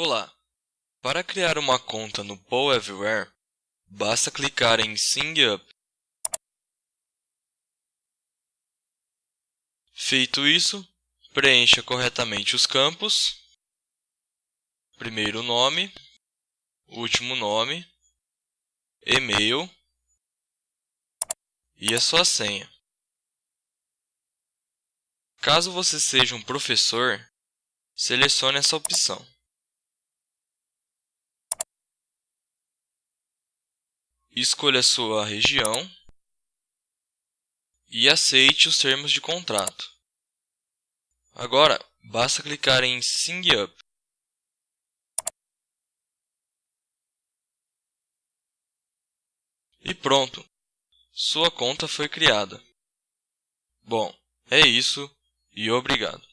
Olá! Para criar uma conta no Poll Everywhere, basta clicar em Sign Up. Feito isso, preencha corretamente os campos, primeiro nome, último nome, e-mail e a sua senha. Caso você seja um professor, selecione essa opção. Escolha sua região e aceite os termos de contrato. Agora, basta clicar em Sign Up. E pronto! Sua conta foi criada. Bom, é isso e obrigado.